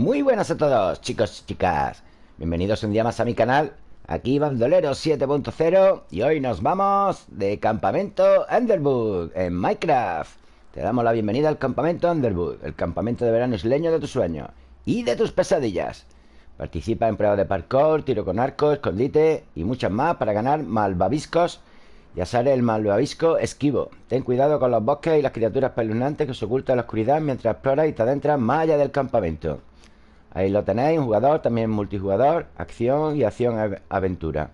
Muy buenas a todos, chicos y chicas Bienvenidos un día más a mi canal Aquí Bandolero 7.0 Y hoy nos vamos de campamento Underwood En Minecraft Te damos la bienvenida al campamento Underwood El campamento de verano isleño de tus sueños Y de tus pesadillas Participa en pruebas de parkour, tiro con arco, escondite Y muchas más para ganar malvaviscos ya sale el malvavisco esquivo. Ten cuidado con los bosques y las criaturas peluznantes que se ocultan en la oscuridad mientras exploras y te adentras más allá del campamento. Ahí lo tenéis, un jugador, también multijugador, acción y acción-aventura.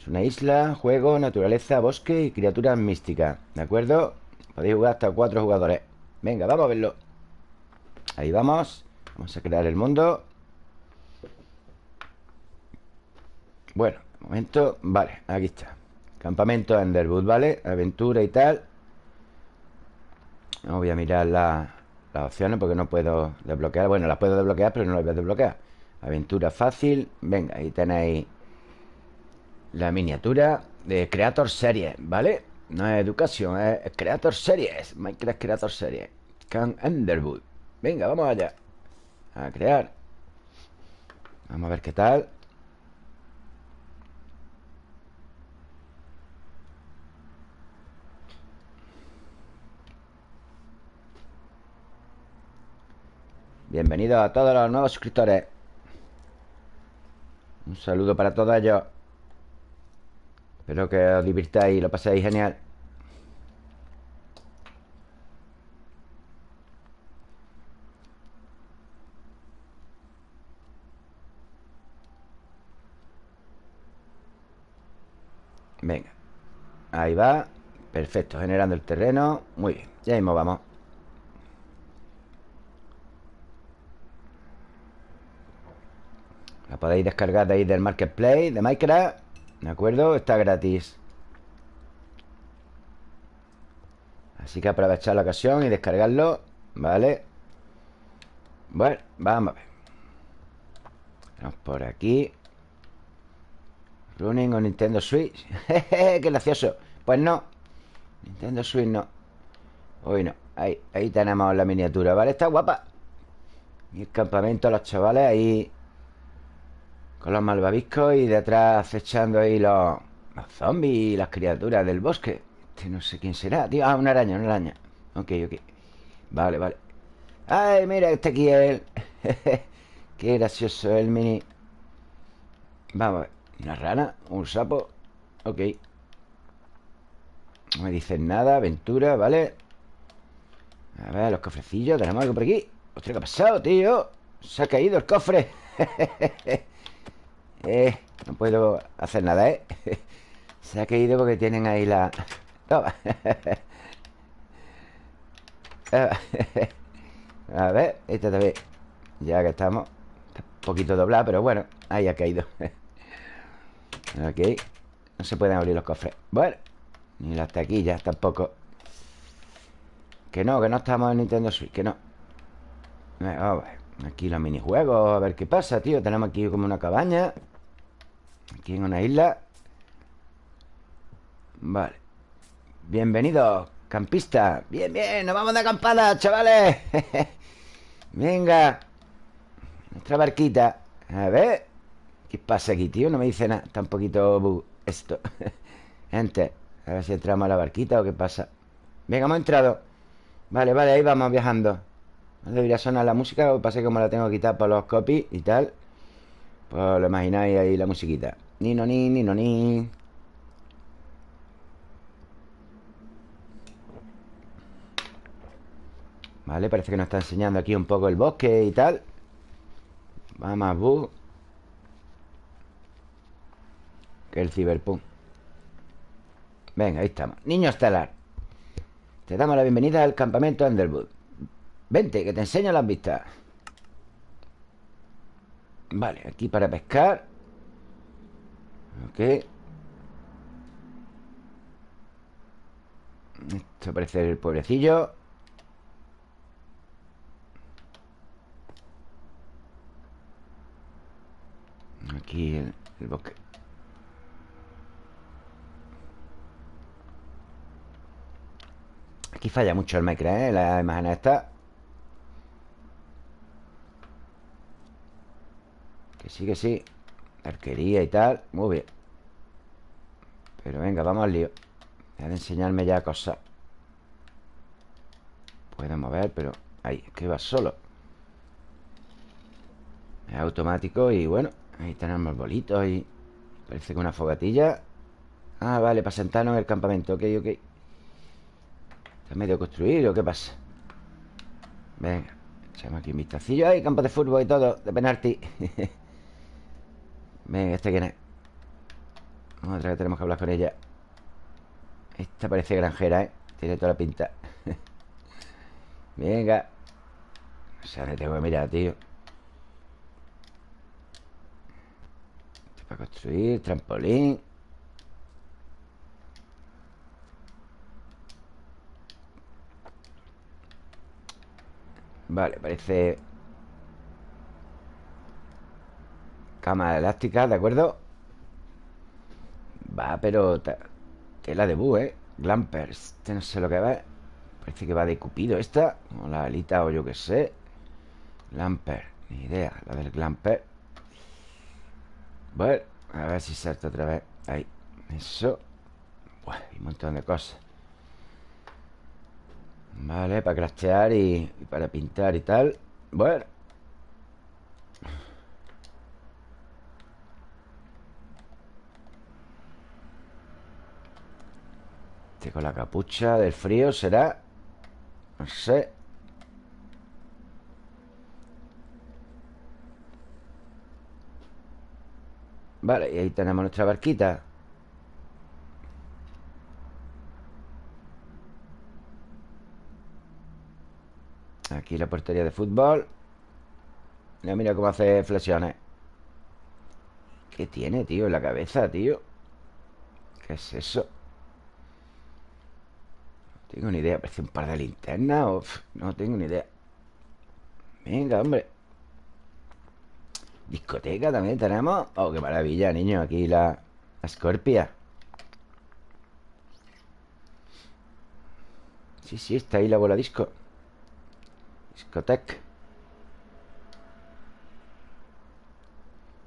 Es una isla, juego, naturaleza, bosque y criaturas místicas. ¿De acuerdo? Podéis jugar hasta cuatro jugadores. Venga, vamos a verlo. Ahí vamos. Vamos a crear el mundo. Bueno, momento, vale, aquí está. Campamento Enderwood, ¿vale? Aventura y tal voy a mirar las opciones porque no puedo desbloquear. Bueno, las puedo desbloquear, pero no las voy a desbloquear. Aventura fácil. Venga, ahí tenéis La miniatura de Creator Series, ¿vale? No es educación, es Creator Series Minecraft Creator Series Can Enderwood Venga, vamos allá A crear. Vamos a ver qué tal Bienvenidos a todos los nuevos suscriptores. Un saludo para todos ellos. Espero que os divirtáis y lo paséis genial. Venga. Ahí va. Perfecto, generando el terreno. Muy bien, ya mismo vamos podéis descargar de ahí del Marketplace de Minecraft ¿De acuerdo? Está gratis. Así que aprovechar la ocasión y descargarlo ¿Vale? Bueno, vamos a ver. Vamos por aquí. Running o Nintendo Switch. ¡Qué gracioso! Pues no. Nintendo Switch no. Hoy no. Ahí, ahí tenemos la miniatura, ¿vale? Está guapa. Y el campamento, los chavales ahí con los malvaviscos y detrás acechando ahí los, zombies y las criaturas del bosque. Este no sé quién será, tío. Ah, una araña, una araña. Ok, ok. Vale, vale. ¡Ay, mira, este aquí es Qué gracioso el mini. Vamos a ver. Una rana, un sapo. Ok. No me dicen nada, aventura, ¿vale? A ver, los cofrecillos. Tenemos algo por aquí. Ostras, ¿qué ha pasado, tío? Se ha caído el cofre. Eh, no puedo hacer nada, ¿eh? Se ha caído porque tienen ahí la... A ver, esta también. Ya que estamos Está un poquito doblada, pero bueno Ahí ha caído. Ok No se pueden abrir los cofres. Bueno Ni las taquillas tampoco. Que no, que no estamos en Nintendo Switch Que no. Vamos a ver Aquí los minijuegos A ver qué pasa, tío. Tenemos aquí como una cabaña. Aquí en una isla. Vale. Bienvenido, campista. Bien, bien, nos vamos de acampada, chavales. Venga. Nuestra barquita. A ver. ¿Qué pasa aquí, tío? No me dice nada. Está un poquito esto. Gente A ver si entramos a la barquita o qué pasa. Venga, hemos entrado. Vale, vale, ahí vamos viajando No debería sonar la música Lo que pasa que como la tengo quitada por los copies y tal Pues lo imagináis ahí la musiquita ni no ni, ni no ni. Vale, parece que nos está enseñando aquí un poco el bosque y tal. Vamos, bu. Que el ciberpunk. Venga, ahí estamos. Niño estelar. Te damos la bienvenida al campamento Underwood. Vente, que te enseño las vistas. Vale, aquí para pescar. Ok Esto parece el pobrecillo Aquí el, bosque Aquí falla mucho el Minecraft, ¿eh? La imagen esta Que sí, que sí Arquería y tal Muy bien. Pero venga, vamos al lío. Deja de enseñarme ya cosas. Puedo mover, pero... Ahí, es que va solo. Es automático y bueno Ahí tenemos bolitos y... Parece que una fogatilla. Ah, vale, para sentarnos en el campamento Ok, ok. ¿Está medio construido? ¿Qué pasa? Venga, echamos aquí un vistacillo. Hay campo de fútbol y todo, de penalti Venga, ¿este quién es? Otra vez tenemos que hablar con ella. Esta parece granjera, ¿eh? Tiene toda la pinta. Venga. O sea, le tengo que mirar, tío. Para construir, trampolín. Vale, parece Cama elástica, ¿de acuerdo? Va, pero Tela de bu, ¿eh? Glampers Este no sé lo que va Parece que va de cupido esta O la alita o yo qué sé. Glamper Ni idea La del Glamper. Bueno A ver si salta otra vez. Ahí Eso. Buah, un montón de cosas. Vale, para craftear y para pintar y tal. Bueno con la capucha del frío será No sé Vale, y ahí tenemos nuestra barquita Aquí la portería de fútbol Mira, mira cómo hace flexiones ¿Qué tiene, tío, en la cabeza, tío? ¿Qué es eso? Tengo ni idea Parece un par de linternas No tengo ni idea. Venga, hombre. Discoteca también tenemos. Oh, qué maravilla, niño Aquí la, la Scorpia. Sí, sí, está ahí la bola disco. Discotec.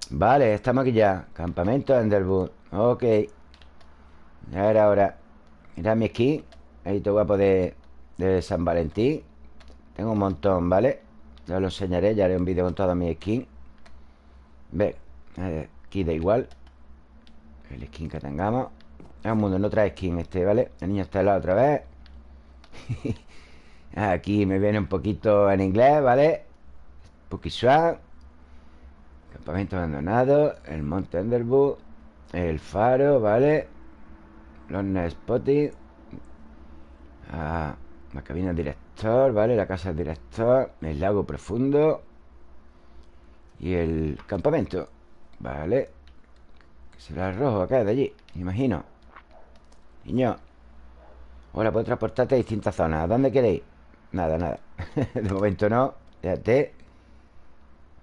Vale, estamos aquí ya Campamento Enderwood Ok. Ya era hora. Mira mi skin Todo guapo de, San Valentín Tengo un montón, ¿vale? Ya lo enseñaré Ya haré un vídeo con toda mi skin Ve Aquí da igual El skin que tengamos Es un mundo, no trae skin este, ¿vale? El niño está helado otra vez Aquí me viene un poquito en inglés, ¿vale? Spooky Swamp Campamento abandonado El Monte Underwood El faro, ¿vale? Los Spotting ah, La cabina director, ¿vale? La casa director El lago profundo Y el campamento Vale Será el rojo acá, de allí Imagino. Niño Ahora puedo transportarte a distintas zonas ¿A dónde queréis? Nada, nada. De momento no Fíjate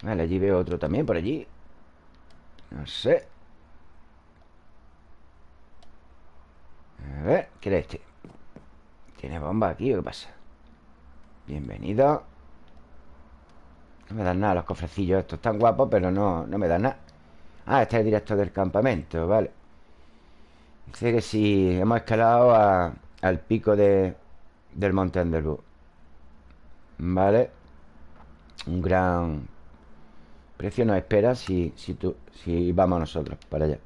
Vale, allí veo otro también por allí. No sé. A ver, ¿qué era este? ¿Tiene bomba aquí o qué pasa? Bienvenido. No me dan nada los cofrecillos Estos están guapos, pero no, no me dan nada. Ah, este es el director del campamento, vale. Dice que si hemos escalado al pico de, del Monte Underwood Vale. Un gran precio nos espera si, si, tú, si vamos nosotros para allá.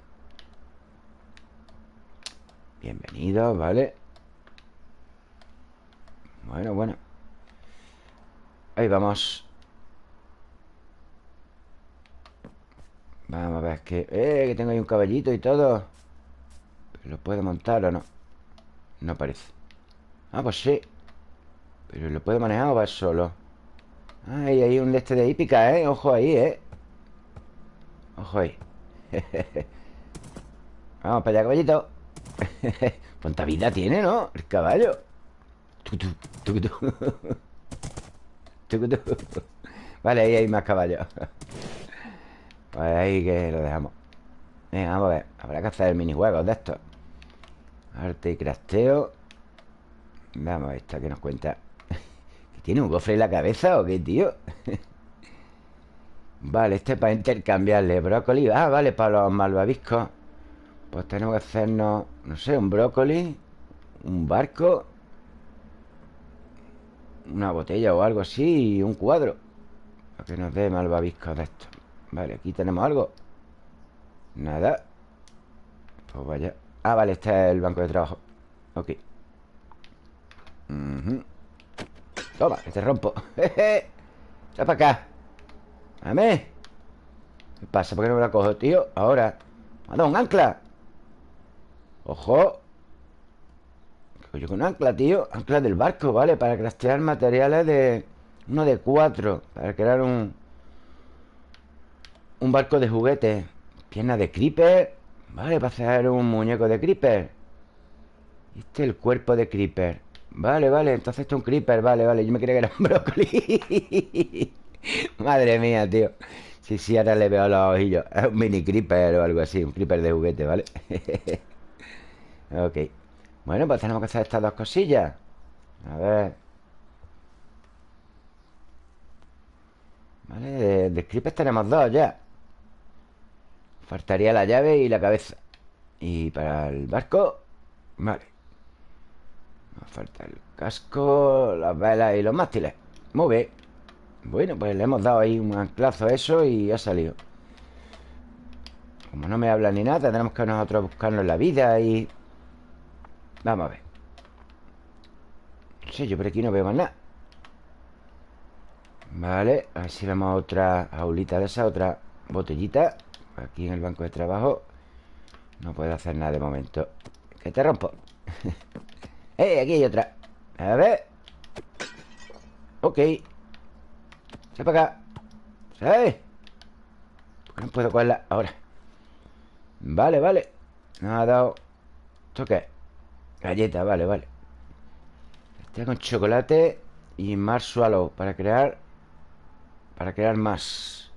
Bienvenido, ¿vale? Bueno, bueno Ahí vamos Vamos a ver que... ¡Eh! Que tengo ahí un caballito y todo ¿Lo puedo montar o no? No parece Ah, pues sí ¿Pero lo puede manejar o va solo? Ay, hay un este de hípica, ¿eh? Ojo ahí, ¿eh? Ojo ahí Vamos para allá, caballito Cuánta vida tiene, ¿no? El caballo Vale, ahí hay más caballos. Pues ahí que lo dejamos. Venga, vamos a ver. Habrá que hacer minijuegos de estos. Arte y crafteo Vamos a esta que nos cuenta. ¿Tiene un gofre en la cabeza o qué, tío? Vale, este para intercambiarle Brócoli. Ah, vale, para los malvaviscos. Pues tenemos que hacernos No sé, un brócoli Un barco Una botella o algo así Y un cuadro. Para que nos dé malvaviscos de esto. Vale, aquí tenemos algo. Nada. Pues vaya. Ah, vale, este es el banco de trabajo. Ok. Toma, que te rompo. Jeje para acá. Dame ¿Qué pasa? ¿Por qué no me la cojo, tío? Ahora. ¡Manda ancla! ¡Ojo! ¿Qué con ancla, tío? Ancla del barco, ¿vale? Para craftear materiales de... Uno de cuatro Para crear un... Un barco de juguete Pierna de creeper Vale, para hacer un muñeco de creeper Este es el cuerpo de creeper Vale, vale, entonces esto es un creeper Vale, vale, yo me creía que era un brócoli Madre mía, tío Sí, sí, ahora le veo los ojillos Es un mini creeper o algo así Un creeper de juguete, ¿vale? ok Bueno, pues tenemos que hacer estas dos cosillas. A ver. Vale, de, de tenemos dos ya. Faltaría la llave y la cabeza. Y para el barco Vale. Nos falta el casco Las velas y los mástiles. Muy bien. Bueno, pues le hemos dado ahí un anclazo a eso Y ha salido. Como no me habla ni nada Tendremos que nosotros buscarnos la vida y... Vamos a ver. No sé, yo por aquí no veo más nada. Vale, a ver si vemos otra aulita de esa Otra botellita. Aquí en el banco de trabajo. No puedo hacer nada de momento. Que te rompo. ¡Eh! Aquí hay otra. A ver. Ok. Se para acá. ¿Sabes? No puedo cogerla ahora Vale, vale. Nos ha dado. ¿Esto qué? Galleta, vale, vale. Este con chocolate Y marshmallow Para crear Para crear más.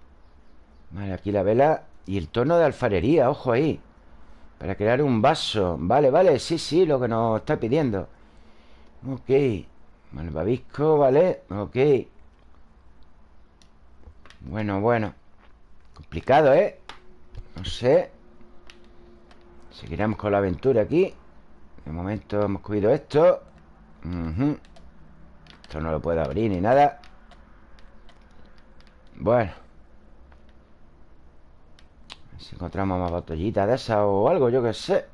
Vale, aquí la vela y el tono de alfarería, ojo ahí. Para crear un vaso. Vale, vale, sí, sí, lo que nos está pidiendo. Ok. Malvavisco, vale, ok. Bueno, bueno. Complicado, ¿eh? No sé. Seguiremos con la aventura aquí De momento hemos cogido esto Esto no lo puedo abrir ni nada Bueno si encontramos más botellitas de esas o algo, yo que sé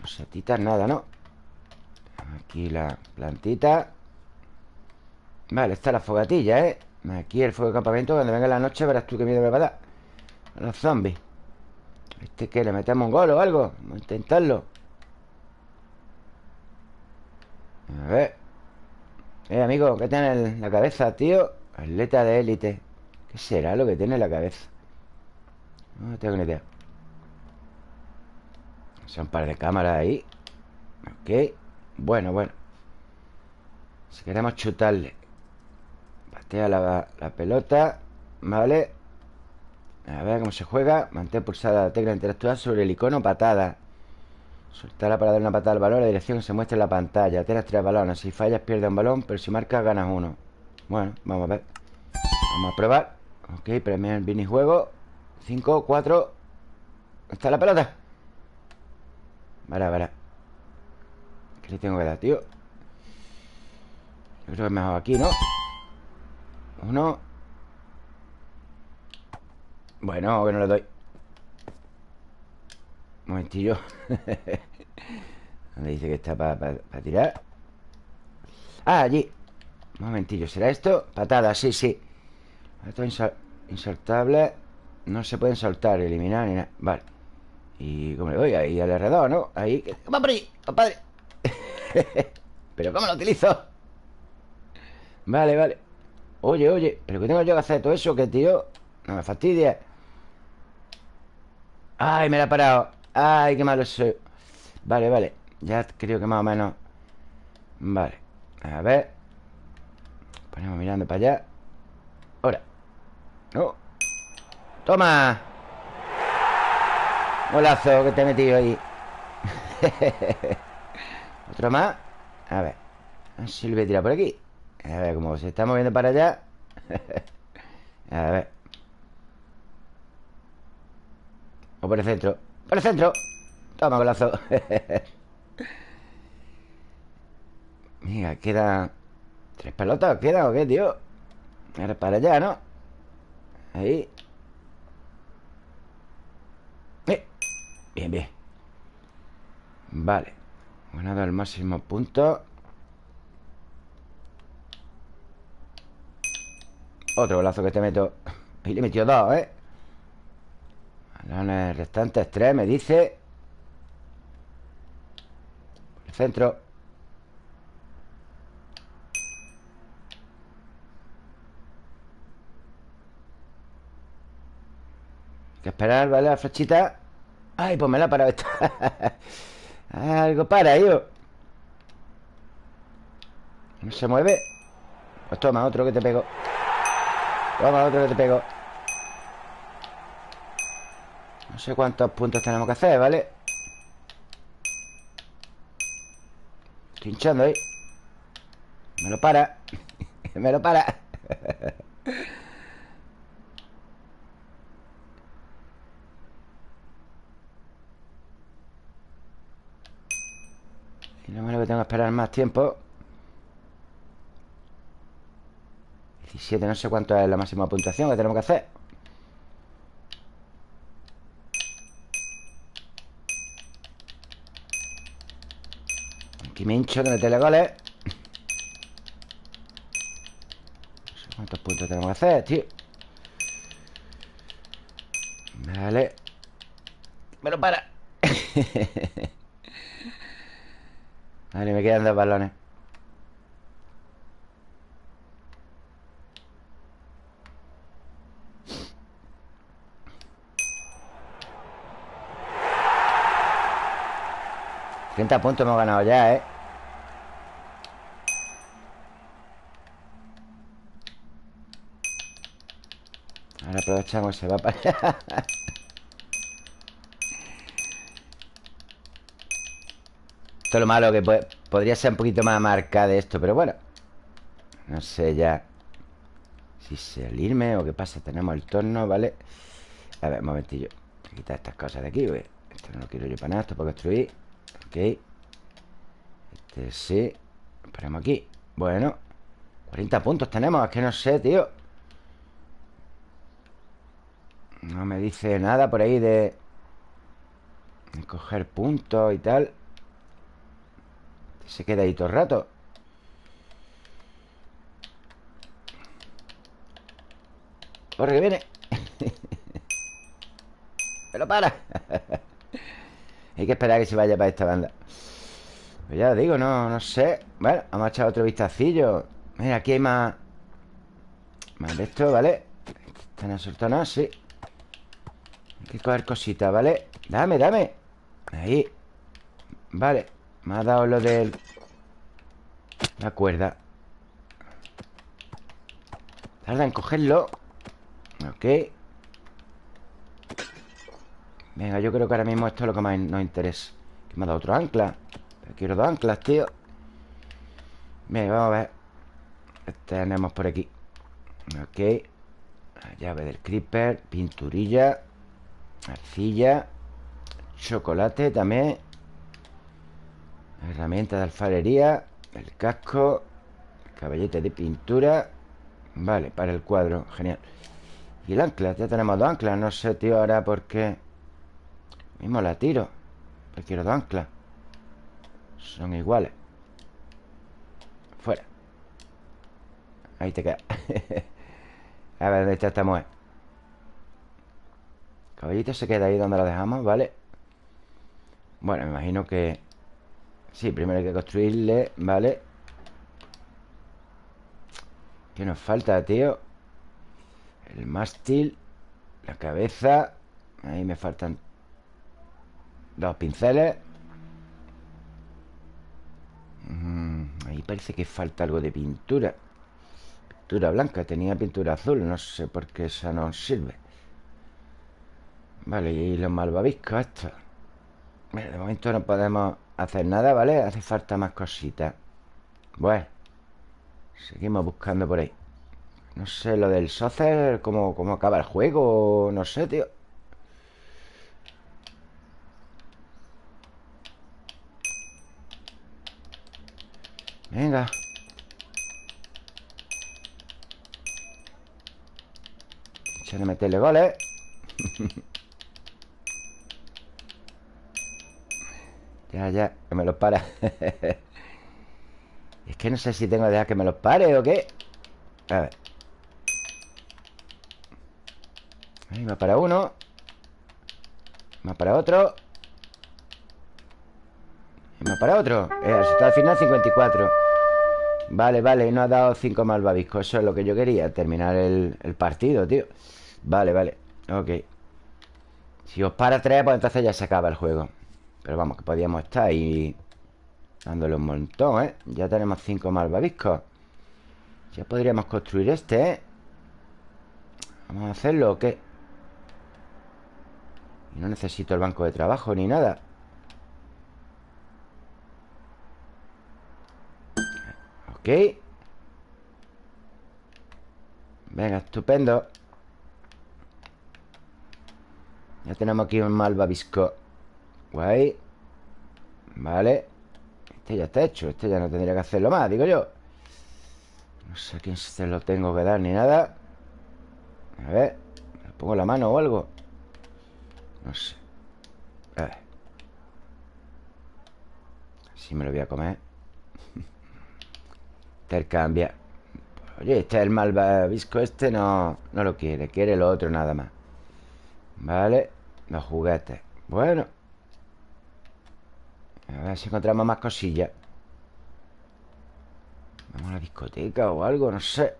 Rosetitas, nada, ¿no? Aquí la plantita Vale, está la fogatilla, ¿eh? Aquí el fuego de campamento Cuando venga la noche verás tú qué miedo me va a dar A los zombies ¿Este qué? ¿Le metemos un gol o algo? Vamos a intentarlo A ver. Eh, amigo, ¿qué tiene en la cabeza, tío? Atleta de élite. ¿Qué será lo que tiene en la cabeza? No tengo ni idea. Son un par de cámaras ahí. Ok. Bueno, bueno. Si queremos chutarle. Patea la, la pelota. Vale. A ver cómo se juega. Mantén pulsada la tecla interactuar sobre el icono patada Soltarla para dar una patada al balón La dirección que se muestra en la pantalla. Tienes tres balones. Si fallas pierdes un balón Pero si marcas ganas uno. Bueno, vamos a ver. Vamos a probar. Ok, premio el minijuego 5, 4 ¿Está la pelota? Vale, vale. ¿Qué le tengo que dar, tío? Yo creo que es mejor aquí, ¿no? Uno. Bueno, que no le doy Un momentillo ¿Dónde dice que está para tirar? Ah, allí Un momentillo, ¿será esto? Patada, sí, sí Esto es insertable no se pueden soltar, eliminar ni nada Vale Y como le doy ahí al alrededor, ¿no? Ahí ¡Va por ahí, compadre! ¿Pero cómo lo utilizo? Vale, vale Oye, oye ¿Pero qué tengo yo que hacer todo eso? ¿Qué, tío? No me fastidia ¡Ay, me la ha parado! ¡Ay, qué malo soy! Vale, vale. Ya creo que más o menos. Vale. A ver. Ponemos mirando para allá. Ahora No ¡Toma! Golazo que te he metido ahí. Otro más. A ver. A ver si lo voy a tirar por aquí. A ver cómo se está moviendo para allá. A ver. O por el centro Por el centro Toma, golazo Mira, queda ¿Tres pelotas queda o qué, tío? Ahora para allá, ¿no? Ahí eh. Bien, bien Vale Ganado al máximo punto Otro golazo que te meto Ahí le metió dos, ¿eh? Balones restantes, tres, me dice. El centro. Hay que esperar, ¿vale? La flechita Ay, pues me la para esta. Algo para, yo No se mueve. Pues toma, otro que te pego. Toma, otro que te pego No sé cuántos puntos tenemos que hacer, ¿vale? Estoy hinchando ahí. Me lo para. Me lo para. Y no me lo que tengo que esperar más tiempo. 17, no sé cuánto es la máxima puntuación que tenemos que hacer me hincho de meterle goles. No sé cuántos puntos tenemos que hacer, tío Vale. Me lo para. Vale, me quedan dos balones. 30 puntos hemos ganado ya, ¿eh? Ahora aprovechamos, se va para allá. Esto es lo malo que podría ser un poquito más marca de esto Pero bueno. No sé ya Si salirme o qué pasa. Tenemos el torno, ¿vale? A ver, un momentillo. Voy a quitar estas cosas de aquí, güey Esto no lo quiero yo para nada Esto para construir. Ok. Este sí. Esperemos aquí. Bueno 40 puntos tenemos Es que no sé, tío No me dice nada por ahí de... de coger puntos y tal. Se queda ahí todo el rato. Corre que viene. Pero para. Hay que esperar a que se vaya para esta banda. Pues ya digo, no, no sé. Bueno, vamos a echar otro vistacillo. Mira, aquí hay más Más de esto, ¿vale? Están asortonados, sí que coger cositas, ¿vale? Dame, dame. Ahí. Vale. Me ha dado lo del La cuerda. Tarda en cogerlo. Ok. Venga, yo creo que ahora mismo esto es lo que más nos interesa. Que me ha dado otro ancla. Pero quiero dos anclas, tío. Bien, vamos a ver. Tenemos por aquí. Ok. La llave del creeper Pinturilla Arcilla Chocolate también Herramienta de alfarería El casco Caballete de pintura Vale, para el cuadro, genial. Y el ancla, ya tenemos dos anclas No sé, tío, ahora por qué. Mismo la tiro Pero quiero dos anclas. Son iguales. Fuera. Ahí te queda. A ver, ¿dónde está esta mujer? Caballito se queda ahí donde lo dejamos, ¿vale? Bueno, me imagino que Sí, primero hay que construirle, ¿vale? ¿Qué nos falta, tío? El mástil La cabeza Ahí me faltan Dos pinceles mm, Ahí parece que falta algo de pintura Pintura blanca Tenía pintura azul No sé por qué esa no sirve Vale, y los malvaviscos estos. De momento no podemos hacer nada, ¿vale? Hace falta más cositas. Bueno Seguimos buscando por ahí. No sé, lo del soccer cómo, cómo acaba el juego No sé, tío. Venga. Echando meterle goles. Ya, ya, que me los para Es que no sé si tengo que dejar que me los pare o qué. A ver. Ahí va para uno. Va para otro. Va para otro. El resultado final 54 Vale, vale, no ha dado 5 malvaviscos. Eso es lo que yo quería Terminar el, el partido, tío. Vale, vale, ok. Si os para 3, pues entonces ya se acaba el juego pero vamos, que podíamos estar ahí Dándole un montón, ¿eh? Ya tenemos cinco malvaviscos Ya podríamos construir este, ¿eh? ¿Vamos a hacerlo o qué? No necesito el banco de trabajo ni nada Ok Venga, estupendo Ya tenemos aquí un malvavisco Guay. Vale. Este ya está hecho Este ya no tendría que hacerlo más, digo yo. No sé a quién se lo tengo que dar ni nada. A ver ¿Le pongo la mano o algo? No sé. A ver. Si me lo voy a comer. Intercambia Oye, este es el malvavisco este no, no lo quiere. Quiere lo otro nada más. Vale Los juguetes Bueno a ver si encontramos más cosillas. Vamos a la discoteca o algo, no sé.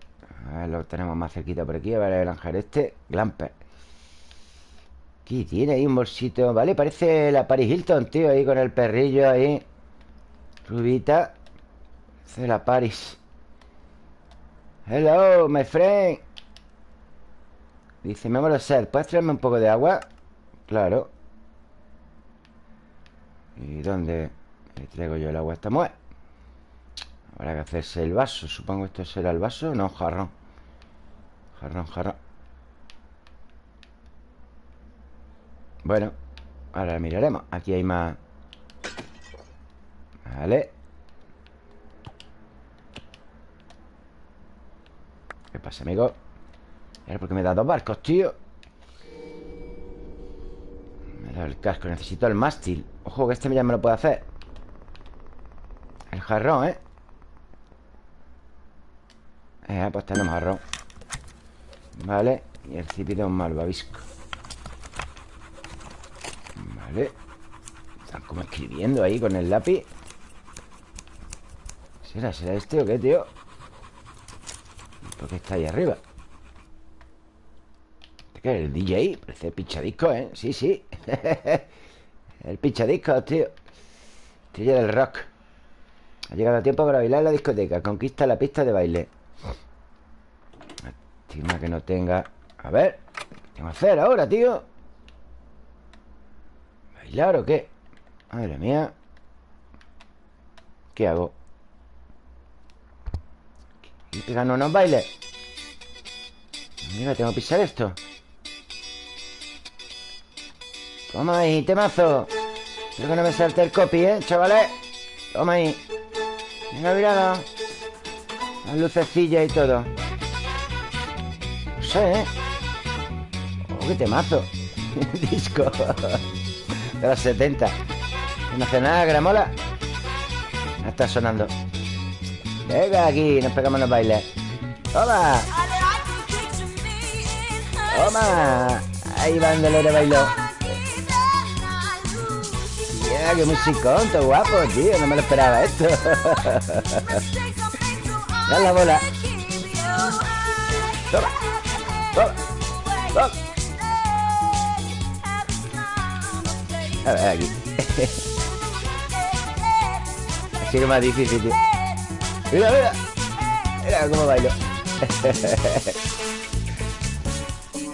A ver, lo tenemos más cerquita por aquí A ver el ángel este, Glamper. Aquí tiene ahí un bolsito Vale, parece la Paris Hilton, tío Ahí con el perrillo ahí. Rubita. Parece la Paris. Hello, my friend. Dice, me voy a ser ¿Puedes traerme un poco de agua? Claro ¿Y dónde le traigo yo el agua a esta mujer? Habrá que hacerse el vaso Supongo esto será el vaso No, jarrón. Jarrón, jarrón. Bueno Ahora miraremos. Aquí hay más. Vale. ¿Qué pasa, amigo? Era porque me da dos barcos, tío el casco Necesito el mástil Ojo, que este ya me lo puede hacer El jarrón, ¿eh? Eh, pues tenemos jarrón Vale Y el cipito un malvavisco Vale Están como escribiendo ahí con el lápiz ¿Será, será este o qué, tío? ¿Por qué está ahí arriba? ¿Qué es el DJ? Parece pichadisco, ¿eh? Sí, sí El pichadisco, tío Tío del rock Ha llegado el tiempo para bailar en la discoteca Conquista la pista de baile Estima que no tenga A ver ¿Qué tengo que hacer ahora, tío? ¿Bailar o qué? Madre mía ¿Qué hago? ¿Y pegando unos bailes? Mira, tengo que pisar esto Toma ahí, temazo. Espero que no me salte el copy, ¿eh, chavales? Toma ahí. Venga, mirada. Las lucecillas y todo. No sé, ¿eh? Oh, qué temazo. Disco. De los 70 No nada, gramola. Ya está sonando. Venga, aquí, nos pegamos los bailes. ¡Toma! ¡Toma! Ahí bandolero bailó Mira, qué musicón, todo guapo, tío. No me lo esperaba esto. Dale la bola. Toma. Toma. Toma. A ver, aquí. Así que más difícil, tío. Mira, mira. Mira cómo bailo.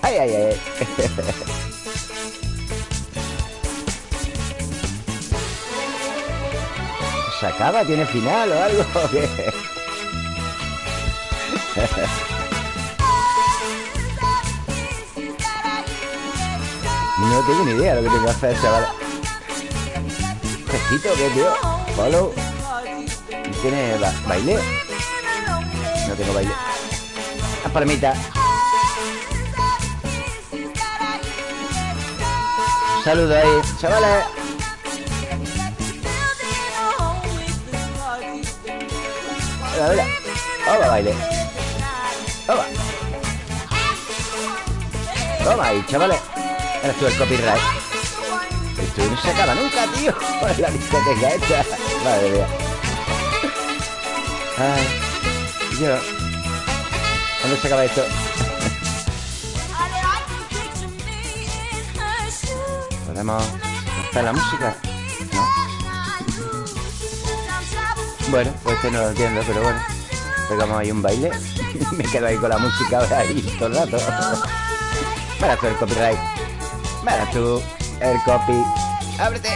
ay, ay, ay. ¿Se acaba? ¿Tiene final o algo? no tengo ni idea de lo que tengo que hacer, chaval. ¿Gestito qué, tío? Follow. tiene baile? No tengo baile. Las palomitas. Saludos ahí, chavales. Mira, mira. Toma, baile. Toma. Toma ahí, chavales. Ahora estuvo el copyright. Esto no se acaba nunca, tío. La discoteca esta. Madre mía. Ay, yo. ¿Cuándo se acaba esto? ¿Podemos cortar la música? Bueno, pues este no lo entiendo, pero bueno. Pegamos ahí un baile. Me quedo ahí con la música ahora ahí todo el rato. Para tú el copyright. Para tú el copy. ¡Ábrete!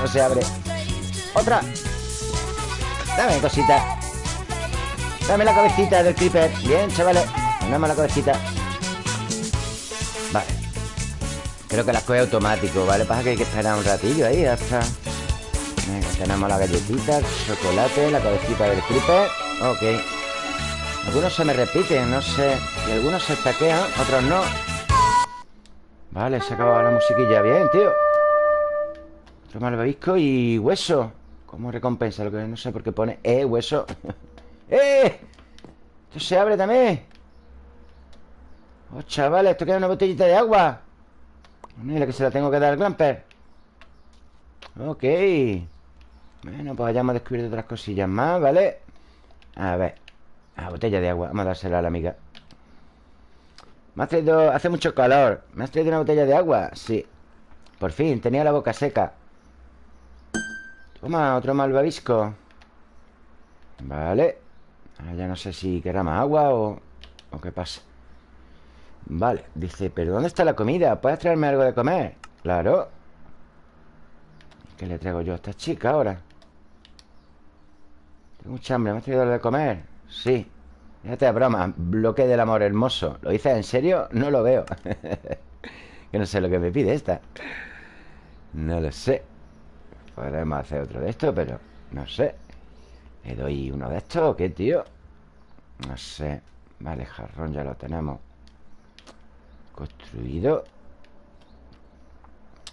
No se abre. ¡Otra! Dame cosita. Dame la cabecita del creeper. Bien, chavales. Dame la cabecita. Vale. Creo que las coge automático, ¿vale? Pasa que hay que esperar un ratillo ahí hasta... Tenemos la galletita, el chocolate, la cabecita del creeper. Ok. Algunos se me repiten, no sé. Y algunos se estaquean, otros no. Vale, se acabado la musiquilla. Bien, tío. Otro malvavisco y hueso. Como recompensa, lo que no sé por qué pone. Eh, hueso. ¡Eh! Esto se abre también. Oh, chavales, esto queda una botellita de agua. Mira que se la tengo que dar al Glamper. Ok. Bueno, pues hayamos descubierto otras cosillas más, ¿vale? A ver. La botella de agua. Vamos a dársela a la amiga. Me has traído... Hace mucho calor. ¿Me has traído una botella de agua? Sí. Por fin, tenía la boca seca. Toma, otro malvavisco. Vale. Ahora ya no sé si querrá más agua o... ¿O qué pasa? Vale, dice, ¿pero dónde está la comida? ¿Puedes traerme algo de comer? Claro ¿Qué le traigo yo a esta chica ahora? Mucha hambre, ¿me has traído de comer? Sí. Fíjate a broma, bloque del amor hermoso. ¿Lo dices en serio? No lo veo. Que no sé lo que me pide esta. No lo sé. Podemos hacer otro de esto, pero No sé. ¿Le doy uno de estos o qué, tío? No sé. Vale, jarrón ya lo tenemos. Construido.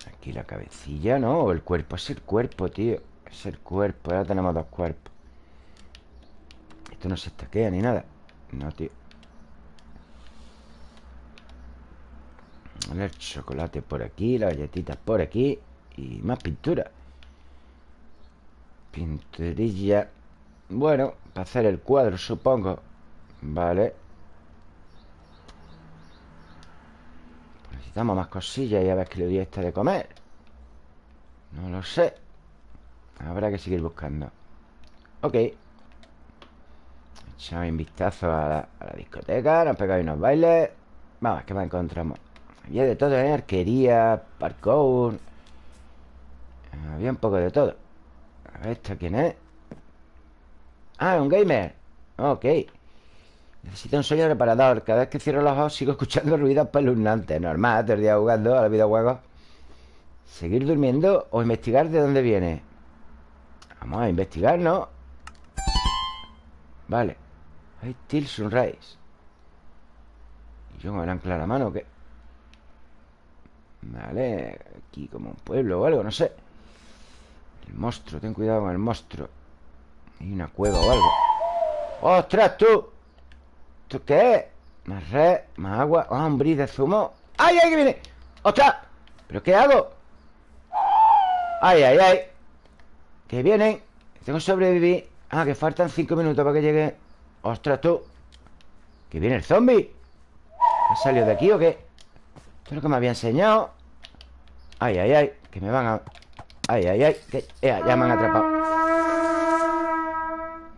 Aquí la cabecilla, ¿no? O el cuerpo, es el cuerpo, tío. Es el cuerpo, ahora tenemos dos cuerpos No se estaquea ni nada. No, tío. El chocolate por aquí Las galletitas por aquí Y más pintura. Pinturilla Bueno, para hacer el cuadro, supongo. Vale. Necesitamos más cosillas y a ver qué le doy a esta de comer. No lo sé. Habrá que seguir buscando. Ok Echamos un vistazo a la, discoteca Nos pegamos unos bailes Vamos, ¿qué más encontramos? Había de todo, ¿eh? Arquería, parkour Había un poco de todo A ver, ¿esto quién es? Ah, un gamer Ok Necesito un sueño reparador. Cada vez que cierro los ojos sigo escuchando ruidos espeluznantes. Normal, todo el día jugando a los videojuegos. ¿Seguir durmiendo o investigar de dónde viene? Vamos a investigar, ¿no? Vale. Till Sunrise. ¿Y yo con el ancla a mano qué? Vale. Aquí como un pueblo o algo, no sé. El monstruo, ten cuidado con el monstruo. Hay una cueva o algo. ¡Ostras, tú! ¿Esto qué es? Más red, más agua Ah, un bris de zumo ¡Ay, ay, que viene! ¡Ostras! ¿Pero qué hago? ¡Ay, ay, ay! Que vienen Tengo que sobrevivir Ah, que faltan cinco minutos para que llegue ¡Ostras, tú! ¿Que viene el zombie? ¿Ha salido de aquí o qué? Esto es lo que me había enseñado ¡Ay, ay, ay! Que me van a... ¡Ay, ay, ay! Ya me han atrapado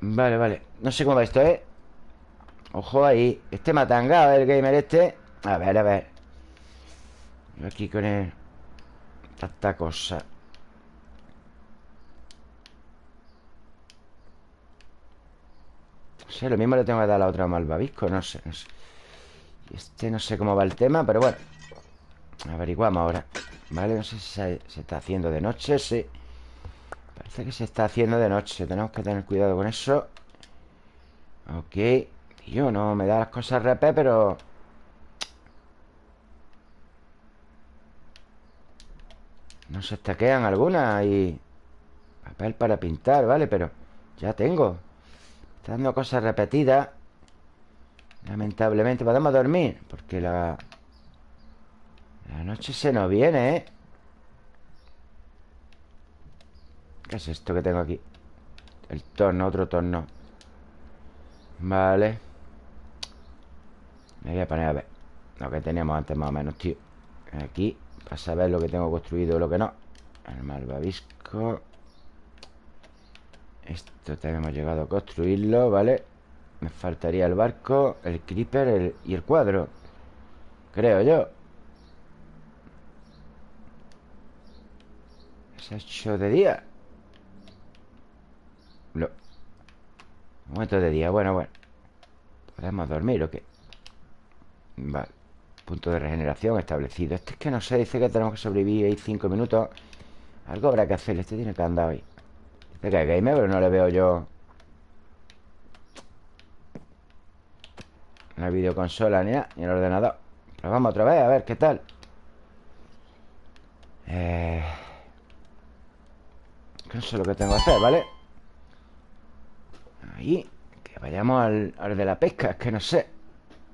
Vale, vale No sé cómo va esto, ¿eh? Ojo ahí Este matanga, el gamer este A ver, a ver aquí con el... Tanta cosa No sé, lo mismo le tengo que dar a la otra malvavisco No sé, no sé. Este no sé cómo va el tema, pero bueno. Averiguamos ahora. Vale, no sé si se, está haciendo de noche Sí. Parece que se está haciendo de noche. Tenemos que tener cuidado con eso. Ok. Yo no me da las cosas repé, pero... No se estaquean algunas y... Papel para pintar, ¿vale? Pero ya tengo Dando cosas repetidas Lamentablemente Podemos dormir Porque la... La noche se nos viene, ¿eh? ¿Qué es esto que tengo aquí? El torno, otro torno. Vale. Me voy a poner a ver Lo que teníamos antes más o menos, tío. Aquí, para saber lo que tengo construido y lo que no. El malvavisco Esto también hemos llegado a construirlo, ¿vale? Me faltaría el barco, el creeper y el cuadro Creo yo. Se ha hecho de día. Lo... Momento de día, bueno, bueno. ¿Podemos dormir o qué? Vale Punto de regeneración establecido. Este es que no sé, dice que tenemos que sobrevivir ahí cinco minutos. Algo habrá que hacer Este tiene que andar hoy Dice que es gamer, pero no le veo yo La videoconsola ni el ordenador Pero vamos otra vez, a ver qué tal Eh... Eso es lo que tengo que hacer, ¿vale? Ahí Que vayamos al, de la pesca Es que no sé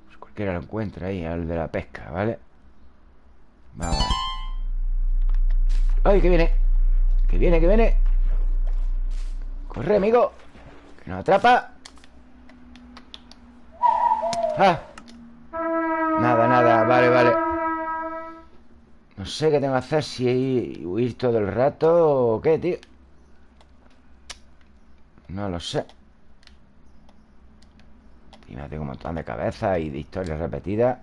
pues Cualquiera lo encuentra ahí Al de la pesca, ¿vale? Vamos ¡Ay, que viene! ¡Que viene, que viene! ¡Corre, amigo! ¡Que nos atrapa! ¡Ah! Nada, nada, vale, vale No sé qué tengo que hacer Si huir todo el rato o qué, tío no lo sé Y me tengo un montón de cabezas Y de historias repetidas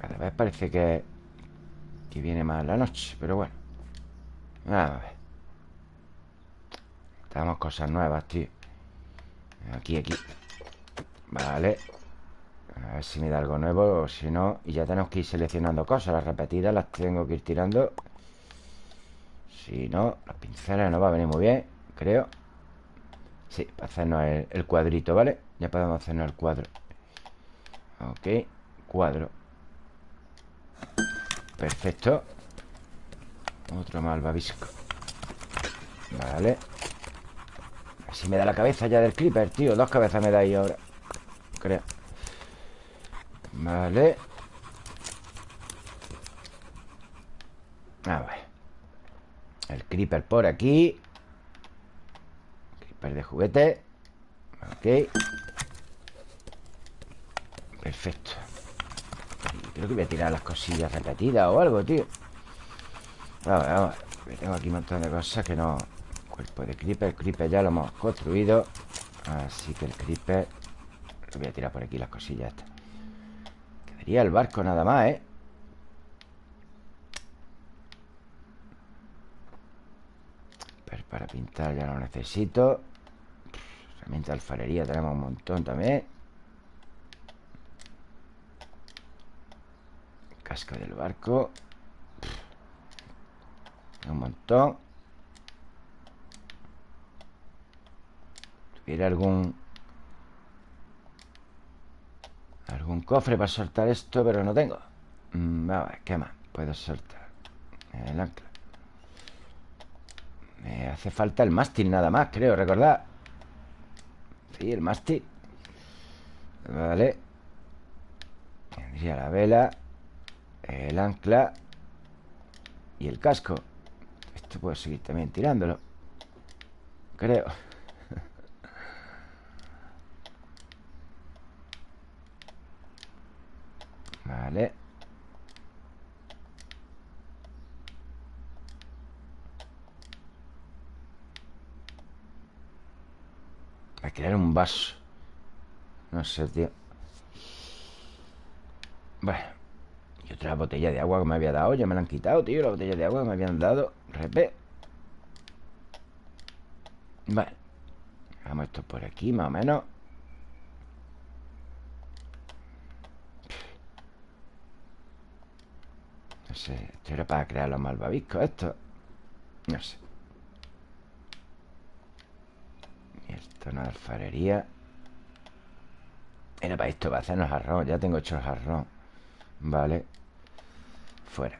Cada vez parece que Que viene más la noche Pero bueno A ver Estamos cosas nuevas, tío. Aquí, aquí. Vale. A ver si me da algo nuevo O si no. Y ya tenemos que ir seleccionando cosas. Las repetidas las tengo que ir tirando. Si no, los pinceles no va a venir muy bien Creo. Sí, para hacernos el, cuadrito, ¿vale? Ya podemos hacernos el cuadro. Ok, cuadro. Perfecto. Otro malvavisco. Vale Así me da la cabeza ya del creeper, tío. Dos cabezas me da ahí ahora Creo. Vale. A ver. El creeper por aquí. Creeper de juguete. Ok Perfecto. Creo que voy a tirar las cosillas repetidas o algo, tío. Vamos, vamos Tengo aquí un montón de cosas que no Cuerpo de creeper, el creeper ya lo hemos construido. Así que el creeper voy a tirar por aquí las cosillas estas. Quedaría el barco nada más, ¿eh? Para pintar ya lo necesito. Herramienta de alfarería tenemos un montón también. Casca del barco. Un montón ¿Tuviera algún... Algún cofre para soltar esto Pero no tengo. Mm, A ver, ¿qué más? Puedo soltar El ancla. Me hace falta el mástil nada más, creo, recordad Sí, el mástil. Vale. Tendría la vela El ancla Y el casco. Esto puedo seguir también tirándolo Creo Vale. A crear un vaso. No sé, tío. Bueno Y otra botella de agua que me había dado. Ya me la han quitado, tío. La botella de agua que me habían dado. Repé Vale. Vamos esto por aquí, más o menos sé Esto era para crear los malvaviscos Esto. No sé. Esto no alfarería. Era para esto, para hacernos arroz. Ya tengo hecho el arroz. Vale. Fuera.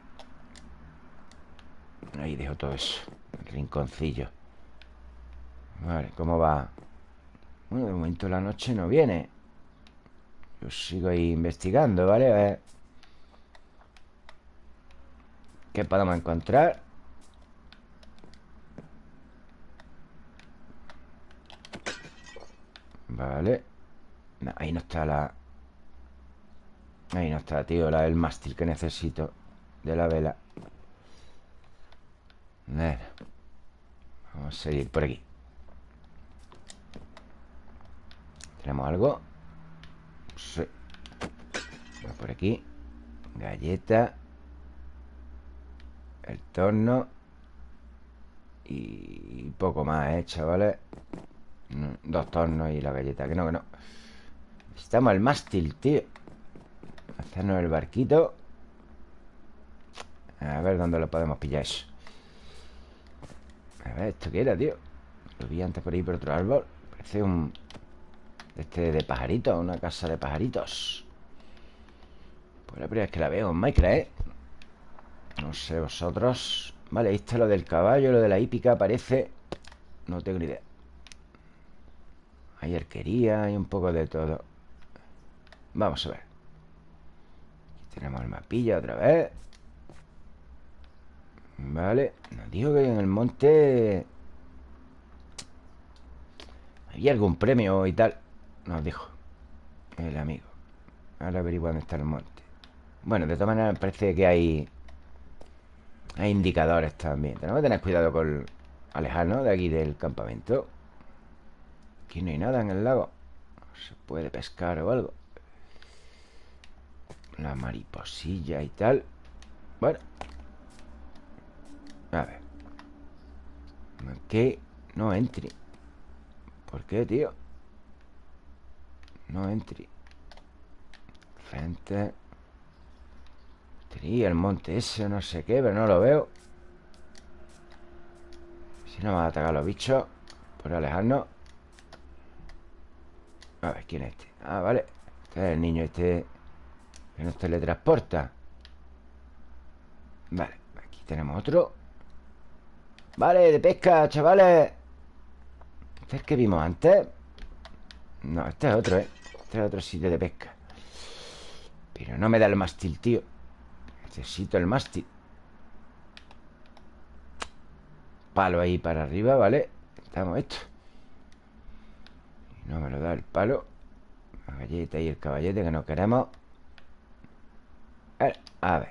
Ahí dejo todo eso. El rinconcillo. Vale, ¿cómo va? Bueno, de momento la noche no viene. Yo sigo ahí investigando, ¿vale? A ver ¿Qué podemos encontrar? Vale. Ahí no está la... Ahí no está, tío la, El mástil que necesito De la vela. Vamos a seguir por aquí. ¿Tenemos algo? Sí. Por aquí. Galleta El torno Y poco más, ¿eh, chavales? Dos tornos y la galleta Que no, que no Necesitamos el mástil, tío Hacernos el barquito A ver dónde lo podemos pillar eso A ver, ¿esto qué era, tío? Lo vi antes por ahí por otro árbol Parece un... Este de pajaritos Una casa de pajaritos Pues la primera vez que la veo en Minecraft, ¿eh? No sé vosotros. Vale, ahí está lo del caballo Lo de la hípica parece. No tengo ni idea. Hay arquería, hay un poco de todo. Vamos a ver. Aquí tenemos el mapilla otra vez. Vale Nos dijo que en el monte Había algún premio y tal. Nos dijo El amigo. Ahora averiguo dónde está el monte. Bueno, de todas maneras parece que hay Hay indicadores también. Tenemos que tener cuidado con alejarnos de aquí del campamento. Aquí no hay nada en el lago. Se puede pescar o algo. La mariposilla y tal. Bueno. A ver. ¿Qué? No entry ¿Por qué, tío? No entry Frente Tri, el monte ese, no sé qué Pero no lo veo. Si no me a atacar los bichos Por alejarnos. A ver, ¿quién es este? Ah, vale. Este es el niño este Que nos teletransporta. Vale, aquí tenemos otro. Vale, de pesca, chavales. ¿Este es el que vimos antes? No, este es otro, ¿eh? Este es otro sitio de pesca. Pero no me da el mástil, tío Necesito el mástil. Palo ahí para arriba, ¿vale? Estamos esto. No me lo da el palo. La galleta y el caballete que no queremos. A ver.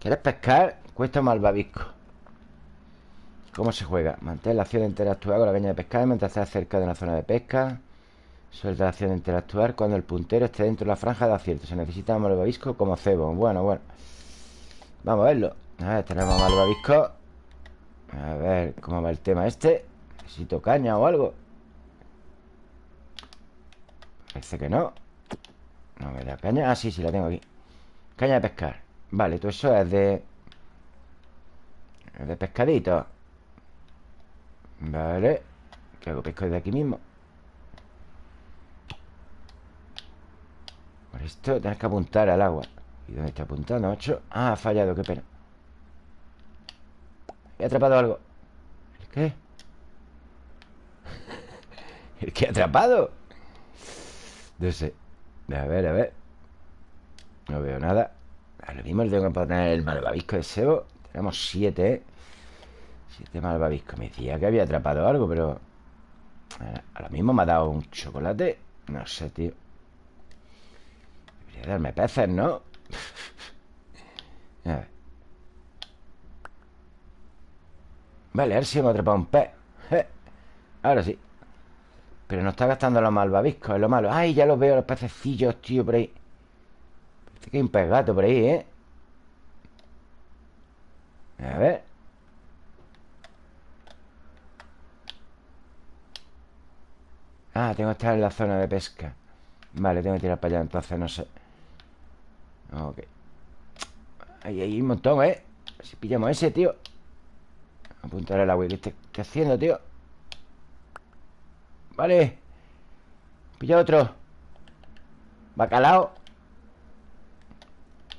¿Quieres pescar? Cuesta malvavisco ¿Cómo se juega? Mantén la acción de interactuar con la caña de pescar mientras estés cerca de una zona de pesca Suelta la acción de interactuar cuando el puntero esté dentro de la franja de acierto. Se necesita malvavisco como cebo. Bueno, bueno. Vamos a verlo. A ver, tenemos malvavisco. A ver cómo va el tema este Necesito caña o algo. Parece que no. No me da caña. Ah, sí, sí, la tengo aquí. Caña de pescar. Vale, todo eso es de... Es de pescadito. Vale. ¿Qué hago? Pesco desde aquí mismo esto tienes que apuntar al agua. ¿Y dónde está apuntando, macho? Ah, ha fallado, qué pena. He atrapado algo. ¿El qué? ¿El qué atrapado? No sé. A ver, a ver. No veo nada. A lo mismo le tengo que poner el malvavisco de sebo Tenemos siete, ¿eh? Siete malvaviscos. Me decía que había atrapado algo, pero eh, A lo mismo me ha dado un chocolate. No sé, tío Darme peces, ¿no? a ver. Vale, a ver si hemos atrapado un pez. Ahora sí. Pero no está gastando los malvaviscos, es lo malo. Ay, ya los veo, los pececillos, tío, por ahí. Parece que hay un pez gato por ahí, ¿eh? A ver. Ah, tengo que estar en la zona de pesca. Vale, tengo que tirar para allá Entonces no sé Ok Ahí hay un montón, ¿eh? Si pillamos ese, tío Apuntar el agua. ¿Qué estoy, haciendo, tío? Vale. Pilla otro. Bacalao.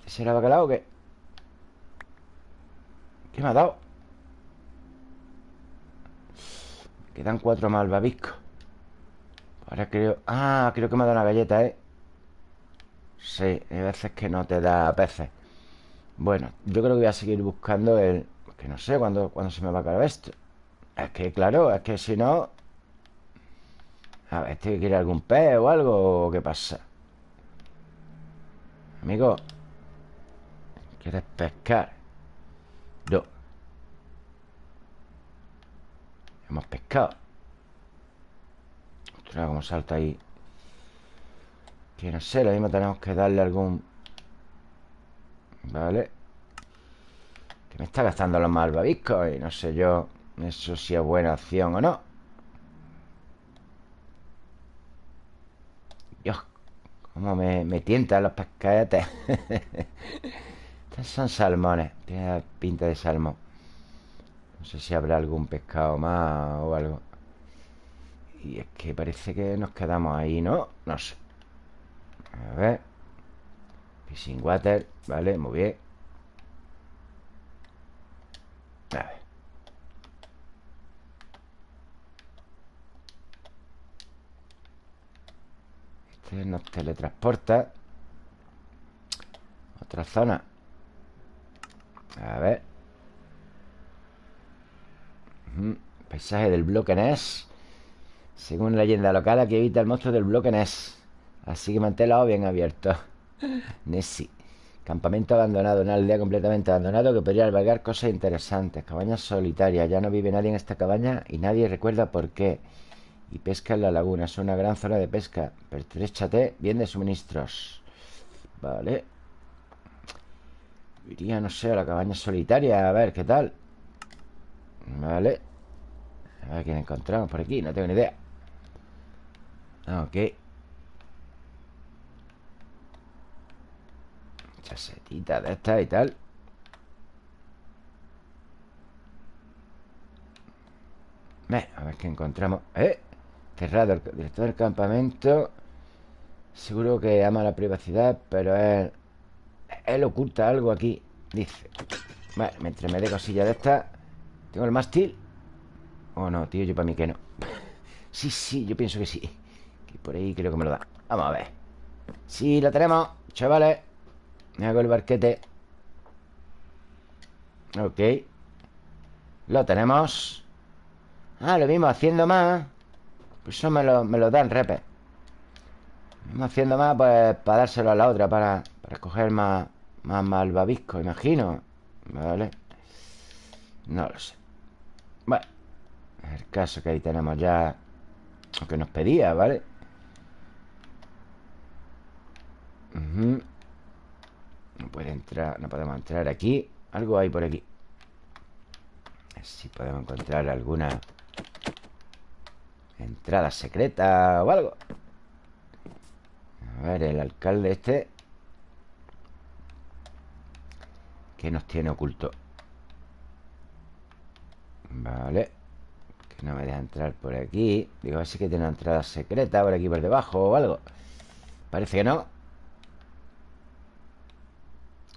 ¿Será bacalao o qué? ¿Qué me ha dado? Quedan cuatro malvaviscos Ahora creo... Ah, creo que me ha dado una galleta, ¿eh? Sí, hay veces que no te da peces Bueno, yo creo que voy a seguir buscando el... Que no sé cuándo, se me va a acabar esto Es que, claro, es que si no... A ver, ¿este quiere algún pez o algo? ¿O qué pasa? Amigo ¿Quieres pescar? No Hemos pescado Ostras, cómo salta ahí Que no sé, lo mismo tenemos que darle algún... Vale Que me está gastando los malvaviscos Y no sé yo Eso si es buena opción o no. Dios Cómo me, me tientan los pescadetes. Estos son salmones Tiene pinta de salmón. No sé si habrá algún pescado más o algo. Y es que parece que nos quedamos ahí, ¿no? No sé A ver. Fishing water, vale, muy bien. A ver. Este nos teletransporta Otra zona. A ver. Paisaje del bloque Ness Según leyenda local Aquí evita el monstruo del bloque Ness Así que manténlo bien abierto Nessie Campamento abandonado, una aldea completamente abandonado que podría albergar cosas interesantes. Cabaña solitaria, ya no vive nadie en esta cabaña y nadie recuerda por qué. Y pesca en la laguna, es una gran zona de pesca. Pertréchate bien de suministros. Vale. Iría, no sé, a la cabaña solitaria, a ver qué tal. Vale. A ver quién encontramos por aquí, no tengo ni idea Ok Chasetita de esta y tal. A ver qué encontramos. ¡Eh! Cerrado, el director del campamento. Seguro que ama la privacidad Pero él Él oculta algo aquí Dice. Vale, mientras me dé cosillas de esta Tengo el mástil Oh, no, tío, yo para mí que no. Sí, sí, yo pienso que sí. Que por ahí creo que me lo da. Vamos a ver. Sí, lo tenemos, chavales Me hago el barquete. Ok. Lo tenemos. Ah, lo mismo, haciendo más. Pues eso me lo, me lo dan, repe. Haciendo más, pues para dárselo a la otra Para, para coger más, más malvavisco, imagino. Vale. No lo sé. Bueno el caso que ahí tenemos ya Lo que nos pedía, ¿vale? No puede entrar No podemos entrar aquí. Algo hay por aquí. A ver si podemos encontrar alguna Entrada secreta o algo. A ver, el alcalde este. ¿Qué nos tiene oculto? Vale. No me deja entrar por aquí. Digo, a ver si que tiene una entrada secreta Por aquí por debajo o algo. Parece que no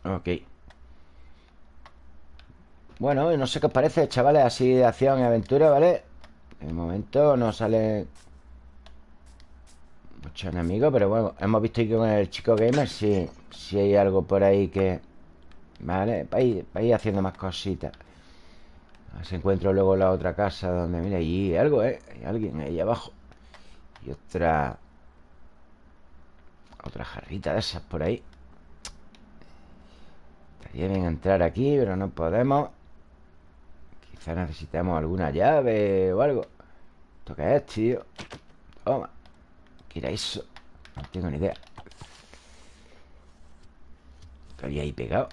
Ok Bueno, no sé qué os parece, chavales Así de acción y aventura, ¿vale? De momento no sale Mucho enemigo Pero bueno, hemos visto que con el chico gamer Si sí, hay algo por ahí que Vale, para ir, haciendo más cositas si encuentro luego la otra casa donde, mira, allí algo, ¿eh? Hay alguien ahí abajo. Y otra... Otra jarrita de esas por ahí. Estaría bien entrar aquí, pero no podemos. Quizá necesitamos alguna llave o algo. ¿Esto qué es, tío? Toma. ¿Qué era eso? No tengo ni idea. ¿Qué había ahí pegado?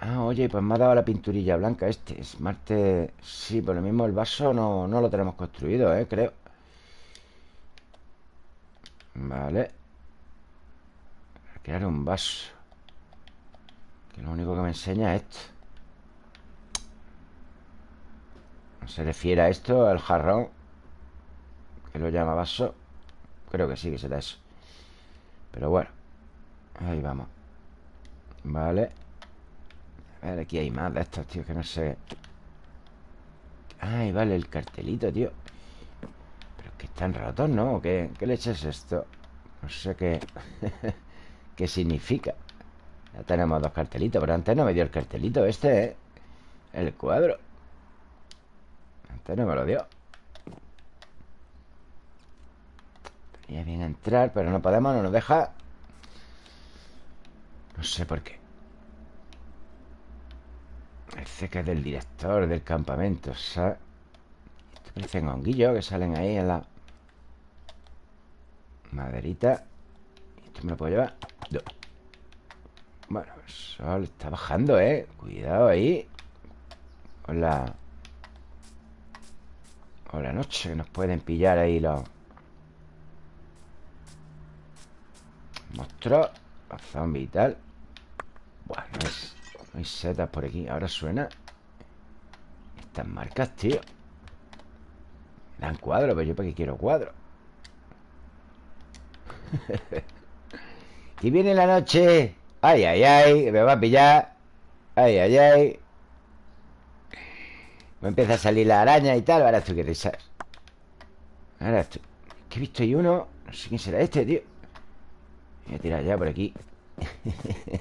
Ah, oye, pues me ha dado la pinturilla blanca este Es Marte... Sí, por lo mismo el vaso no, no lo tenemos construido, ¿eh? Creo Vale Crear un vaso Que lo único que me enseña es esto ¿No se refiere a esto, al jarrón? Que lo llama vaso Creo que sí que será eso Pero bueno Ahí vamos Vale A ver, aquí hay más de estos, tío Que no sé Ay, vale, el cartelito, tío Pero es que están rotos, ¿no? ¿Qué, qué leche es esto? No sé qué ¿Qué significa? Ya tenemos dos cartelitos Pero antes no me dio el cartelito este, ¿eh? El cuadro. Antes no me lo dio. Ya viene a entrar, pero no podemos, no nos deja. No sé por qué. Parece que es del director del campamento, ¿sabes? Esto parecen honguillos que salen ahí en la Maderita. Esto me lo puedo llevar Bueno, el sol está bajando, ¿eh? Cuidado ahí. Con la... Con la noche que nos pueden pillar ahí los... Monstruos Los zombies y tal. Bueno, no, hay setas por aquí Ahora suena. Estas marcas, tío. Me dan cuadro, pero yo para qué quiero cuadro. Y viene la noche Ay, ay, ay Me va a pillar. Ay, ay, ay. Me empieza a salir la araña y tal. Ahora esto que risas Ahora esto. Que he visto ahí uno. No sé quién será este, tío. Voy a tirar ya por aquí.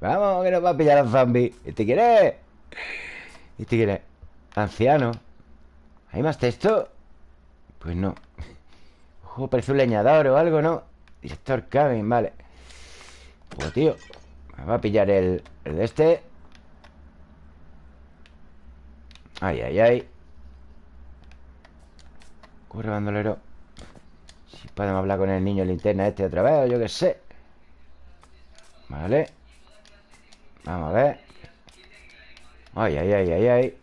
Vamos, que nos va a pillar los zombies ¿Este quiere? ¿Este quiere? Anciano. ¿Hay más texto? Pues no. Ojo, parece un leñador o algo, ¿no? Director Cabin, vale Pues tío Me va a pillar el, el de este. Ay, ay, ay. Corre, bandolero. Si podemos hablar con el niño linterna este otra vez O yo qué sé. Vale. Vamos a ver. Ay, ay, ay, ay, ay.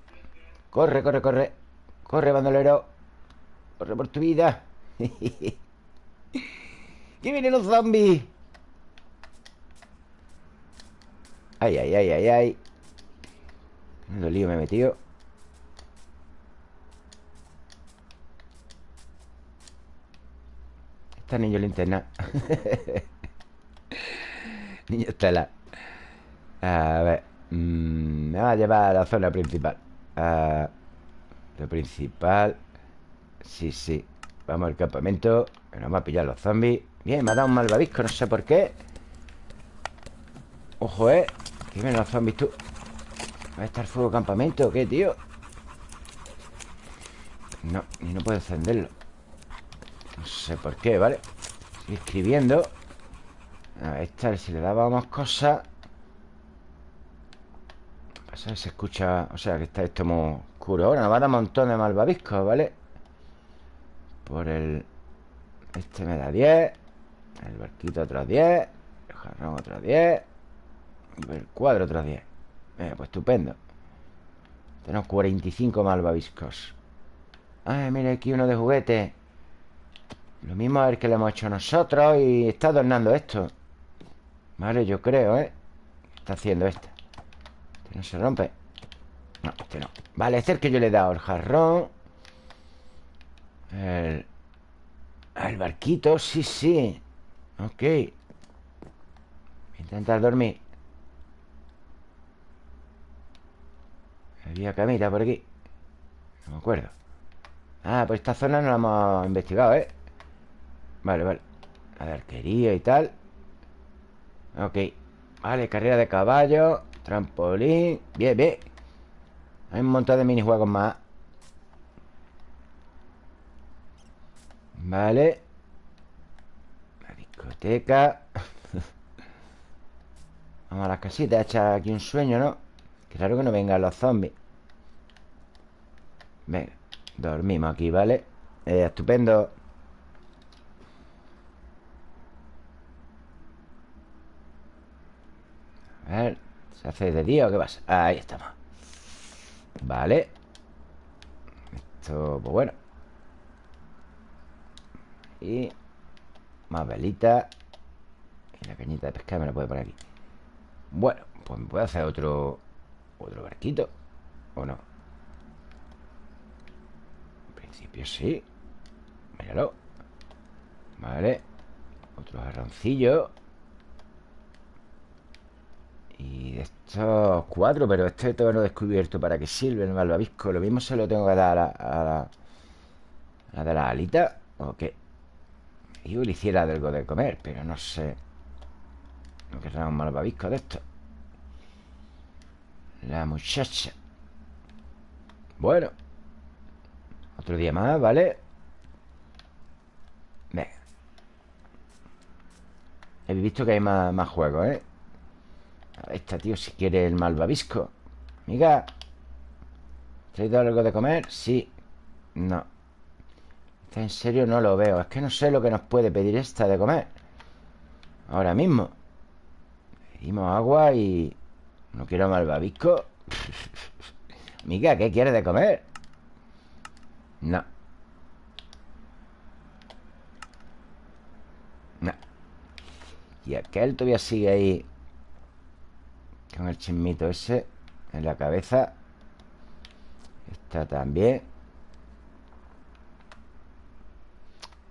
Corre, corre, corre. Corre, bandolero. Corre por tu vida. ¡Que vienen los zombies! Ay, ay, ay, ay, ay ¿Dónde lío me he metido? niño linterna. niño Estela. A ver. Mm, me va a llevar a la zona principal. A lo principal. Sí, sí. Vamos al campamento. Nos va a pillar los zombies. Bien, me ha dado un malvavisco, no sé por qué. Ojo, eh. Vienen los zombies, tú. ¿Va a estar fuego campamento o qué, tío? No, y no puedo encenderlo. No sé por qué, ¿vale? Estoy escribiendo A esta, si le dábamos cosas Pasa que se escucha O sea, que está esto muy oscuro Ahora nos va a dar un montón de malvaviscos, ¿vale? Por el... Este me da 10 El barquito otros 10 El jarrón otros 10 Y el cuadro otros 10 eh, Pues estupendo. Tenemos 45 malvaviscos. Ay, mira aquí uno de juguete. Lo mismo es el que le hemos hecho nosotros Y está adornando esto. Vale, yo creo, ¿eh? está haciendo este? Este no se rompe. No, este no. Vale, este es el que yo le he dado El jarrón. El... El barquito, sí, sí. Ok. Voy a intentar dormir Había camita por aquí. No me acuerdo. Ah, pues esta zona no la hemos investigado, ¿eh? Vale, vale. La de arquería y tal. Ok. Vale, carrera de caballo Trampolín. Bien, bien. Hay un montón de minijuegos más. Vale. La discoteca. Vamos a las casitas Echar aquí un sueño, ¿no? Claro que no vengan los zombies. Venga Dormimos aquí, ¿vale? Eh, estupendo. A ver, ¿se hace de día o qué pasa? Ahí estamos. Vale. Esto, pues bueno. Y Más velitas. Y la cañita de pescar me la puedo poner aquí. Bueno, pues me puedo hacer otro Otro barquito ¿O no? principio sí. Míralo. Vale. Otro jarroncillo Y de estos cuatro Pero este todavía no he descubierto para qué sirve el malvavisco. Lo mismo se lo tengo que dar a, la, a, de la alita ¿O qué? Yo le hiciera algo de comer Pero no sé. No querrá un malvavisco de esto La muchacha. Bueno. Otro día más, ¿vale? Venga. He visto que hay más, más juegos, ¿eh? Esta, tío, si quiere el malvavisco. Amiga ¿Traído algo de comer? Sí. No. Esta en serio no lo veo. Es que no sé lo que nos puede pedir esta de comer. Ahora mismo. Pedimos agua y... No quiero malvavisco. Amiga, ¿qué quiere de comer? No. No. Y aquel todavía sigue ahí con el chismito ese En la cabeza. Esta también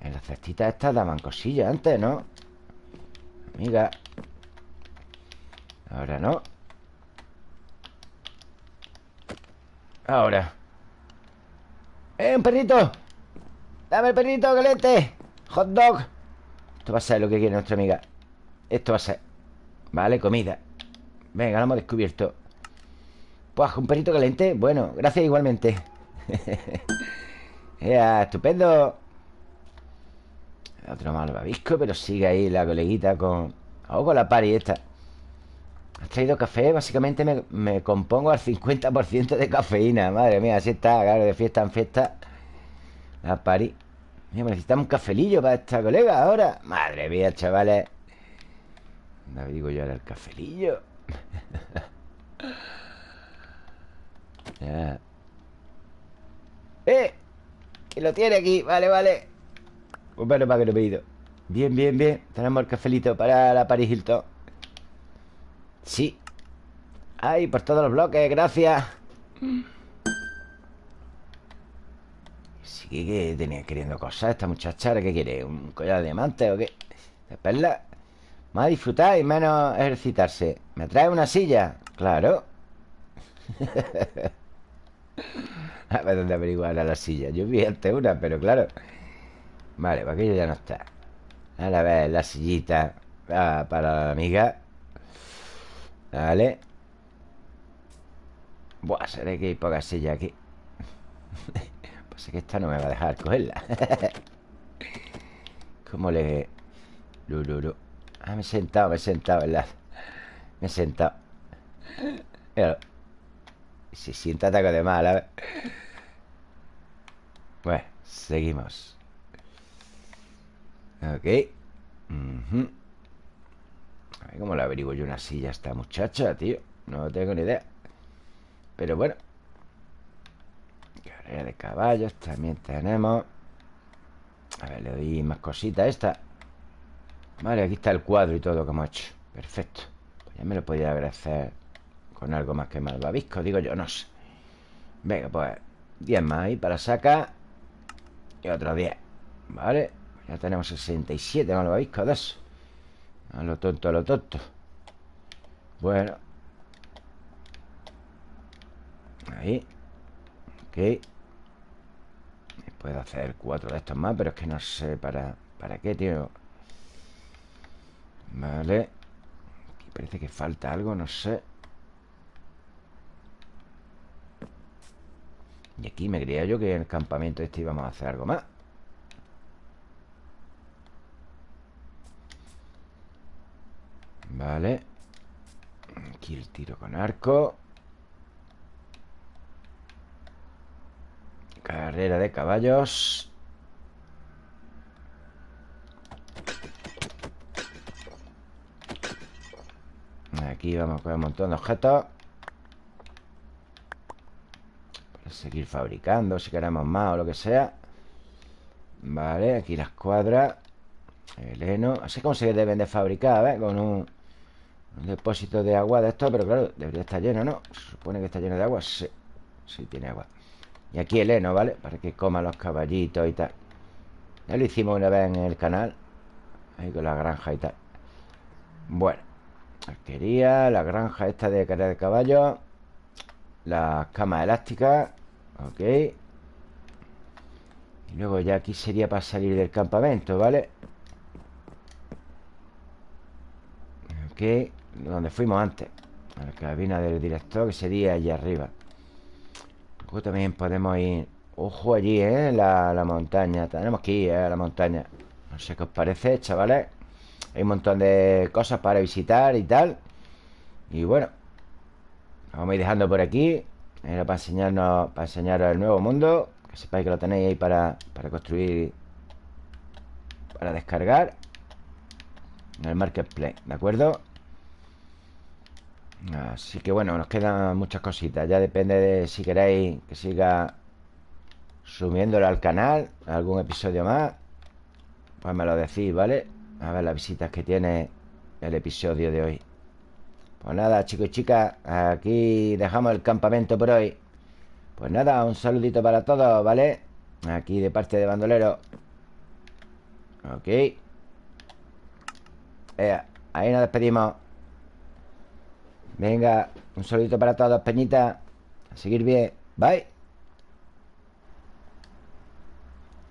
En las cestitas estas daban cosillas antes, ¿no? Amiga Ahora no Ahora. ¡Eh, un perrito! ¡Dame el perrito, caliente! ¡Hot dog! Esto va a ser lo que quiere nuestra amiga. Esto va a ser Vale, comida. Venga, lo hemos descubierto. Pues un perrito caliente. Bueno, gracias igualmente. Ya, estupendo. Otro malvavisco Pero sigue ahí la coleguita con... O con la pari esta Has traído café Básicamente me, compongo al 50% de cafeína. Madre mía, así está Claro, de fiesta en fiesta. La pari Mira, necesitamos un cafelillo para esta colega ahora. Madre mía, chavales. No digo yo ahora el cafelillo. ¡Eh! Que lo tiene aquí, vale, vale. Bueno para que lo he pedido. Bien, bien, bien. Tenemos el cafelito para la Paris Hilton Sí Ay, por todos los bloques, gracias Sí que tenía queriendo cosas esta muchacha ¿Qué quiere? ¿Un collar de diamante o qué? ¿De perla? Más disfrutar y menos ejercitarse ¿Me trae una silla? Claro A ver dónde averiguar la silla Yo vi antes una, pero claro Vale, pues aquello ya no está A ver, la sillita Para la amiga Vale Buah, seré que hay poca silla aquí. Pues es que esta no me va a dejar cogerla. ¿Cómo le...? Lululu Ah, me he sentado, me he sentado, ¿verdad? Me he sentado. Pero Se sienta ataco de mal, a ver Bueno, seguimos. Ok A ver cómo le averiguo yo una silla a esta muchacha, tío. No tengo ni idea. Pero bueno. Carrera de caballos también tenemos. A ver, le doy más cositas a esta. Vale, aquí está el cuadro y todo que hemos hecho. Perfecto. Pues Ya me lo podía agradecer Con algo más que malvavisco Digo yo, no sé. Venga, pues 10 más ahí para sacar. Y otros 10 Vale Ya tenemos 67 malvaviscos de eso A lo tonto, a lo tonto. Bueno. Ahí. Ok. Puedo hacer cuatro de estos más Pero es que no sé para, para qué, tío. Vale. Aquí parece que falta algo, no sé. Y aquí me creía yo que en el campamento este íbamos a hacer algo más Vale. Aquí el tiro con arco. Carrera de caballos. Aquí vamos con un montón de objetos. Para seguir fabricando Si queremos más o lo que sea. Vale, aquí la escuadra. El heno. Así como se deben de fabricar, ¿ves? Con un, depósito de agua de esto Pero claro, debería estar lleno, ¿no? Se supone que está lleno de agua Sí, sí tiene agua Y aquí el heno, ¿vale? Para que coman los caballitos y tal Ya lo hicimos una vez en el canal Ahí con la granja y tal Bueno Arquería, la granja esta de carrera de caballo Las camas elásticas Ok Y luego ya aquí sería para salir del campamento, ¿vale? Ok Donde fuimos antes A la cabina del director Que sería allí arriba Luego también podemos ir Ojo allí, ¿eh? La, la montaña Tenemos que ir ¿eh? a la montaña No sé qué os parece, chavales Hay un montón de cosas para visitar y tal Y bueno Vamos a ir dejando por aquí Era para enseñarnos Para enseñaros el nuevo mundo Que sepáis que lo tenéis ahí para, para construir Para descargar En el marketplace, ¿de acuerdo? Así que bueno, nos quedan muchas cositas. Ya depende de si queréis que siga subiéndolo al canal Algún episodio más Pues me lo decís, ¿vale? A ver las visitas que tiene el episodio de hoy. Pues nada, chicos y chicas Aquí dejamos el campamento por hoy. Pues nada, un saludito para todos, ¿vale? Aquí de parte de Bandolero. Ok. Eh, Ahí nos despedimos Venga, un saludito para todos, Peñita. A seguir bien, bye